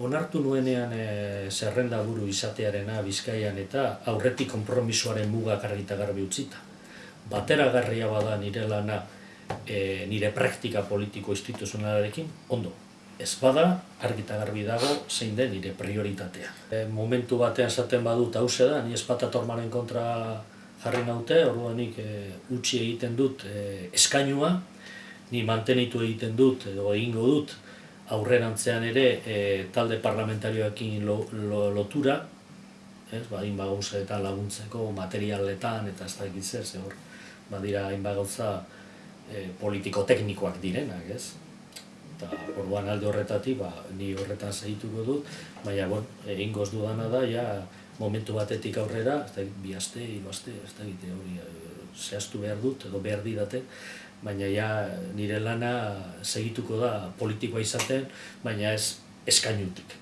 onartu nuenean e, zerrenda buru izatearena Bizkaian eta aurretik konpromisoaren mugak argita garbi utzita. Bateragarria bada nire lana e, nire praktika politiko instituzionalarekin, ondo. Ez bada, argita garbi dago, zein den nire prioritatea. E, momentu batean zaten badut hause da, ni espatatormaren kontra jarri naute, orduanik e, utzi egiten dut e, eskainua, ni mantenitu egiten dut edo egingo dut aurrerantzean ere e, talde parlamentarioekin lo, lotura, ez, ba, inba gauzeetan laguntzeko, materialetan eta ez da zer, ze hor, badira inba gauza e, politiko-teknikoak direnak, ez? Eta orduan alde horretatik, ba, ni horretan zehituko dut, baina, bon, egin dudana da, ja, momentu batetik aurrera, ez da, bi aste, hiru aste, ez da, hori, zehaztu behar dut, edo behar didate, baina ja nire lana segituko da politikoa izaten, baina ez eskainutik.